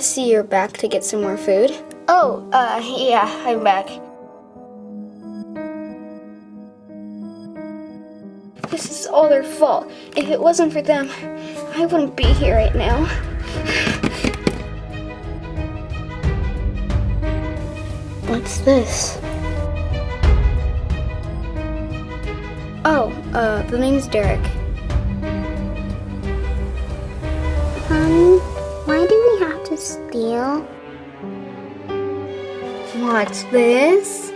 I see you're back to get some more food. Oh, uh, yeah, I'm back. This is all their fault. If it wasn't for them, I wouldn't be here right now. What's this? Oh, uh, the name's Derek. Steal? What's this?